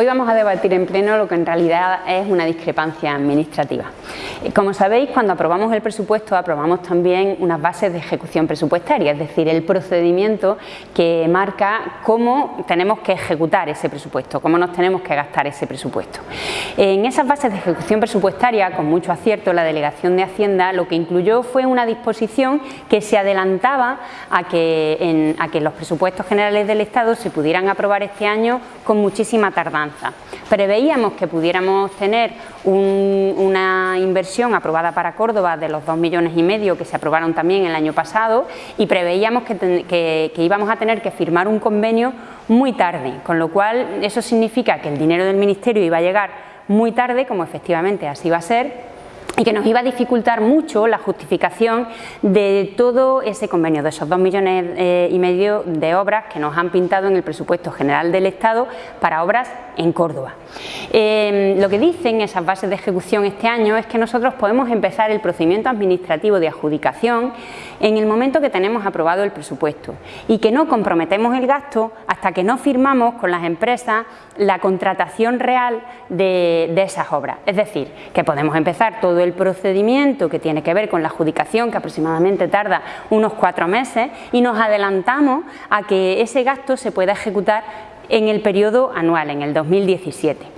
Hoy vamos a debatir en pleno lo que en realidad es una discrepancia administrativa. Como sabéis, cuando aprobamos el presupuesto aprobamos también unas bases de ejecución presupuestaria, es decir, el procedimiento que marca cómo tenemos que ejecutar ese presupuesto, cómo nos tenemos que gastar ese presupuesto. En esas bases de ejecución presupuestaria, con mucho acierto, la Delegación de Hacienda lo que incluyó fue una disposición que se adelantaba a que los presupuestos generales del Estado se pudieran aprobar este año con muchísima tardanza Preveíamos que pudiéramos tener una inversión aprobada para Córdoba de los 2 millones y medio que se aprobaron también el año pasado y preveíamos que, íbamos a tener que firmar un convenio muy tarde, con lo cual eso significa que el dinero del Ministerio iba a llegar muy tarde, como efectivamente así va a ser, y que nos iba a dificultar mucho la justificación de todo ese convenio, de esos dos millones eh, y medio de obras que nos han pintado en el presupuesto general del Estado para obras en Córdoba. Eh, lo que dicen esas bases de ejecución este año es que nosotros podemos empezar el procedimiento administrativo de adjudicación en el momento que tenemos aprobado el presupuesto y que no comprometemos el gasto hasta que no firmamos con las empresas la contratación real de, esas obras. Es decir, que podemos empezar todo el el procedimiento que tiene que ver con la adjudicación, que aproximadamente tarda unos cuatro meses, y nos adelantamos a que ese gasto se pueda ejecutar en el periodo anual, en el 2017.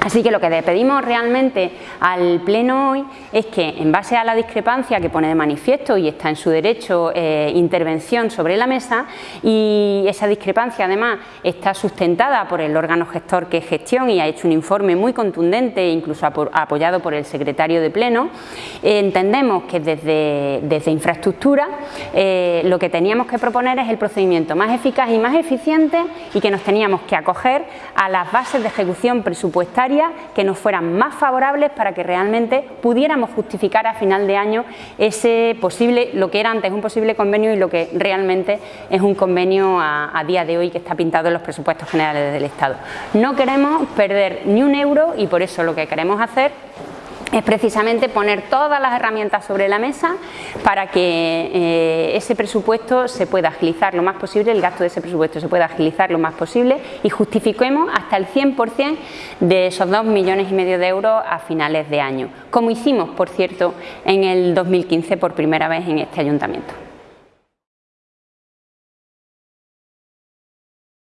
Así que lo que le pedimos realmente al Pleno hoy es que, en base a la discrepancia que pone de manifiesto y está en su derecho eh, intervención sobre la mesa, y esa discrepancia además está sustentada por el órgano gestor que es gestión y ha hecho un informe muy contundente, incluso apoyado por el secretario de Pleno, eh, entendemos que desde, desde infraestructura eh, lo que teníamos que proponer es el procedimiento más eficaz y más eficiente y que nos teníamos que acoger a las bases de ejecución presupuestaria que nos fueran más favorables para que realmente pudiéramos justificar a final de año ese posible, lo que era antes un posible convenio y lo que realmente es un convenio a, a día de hoy que está pintado en los presupuestos generales del Estado. No queremos perder ni un euro y por eso lo que queremos hacer es precisamente poner todas las herramientas sobre la mesa para que eh, ese presupuesto se pueda agilizar lo más posible, el gasto de ese presupuesto se pueda agilizar lo más posible y justifiquemos hasta el 100% de esos 2 millones y medio de euros a finales de año, como hicimos, por cierto, en el 2015 por primera vez en este ayuntamiento.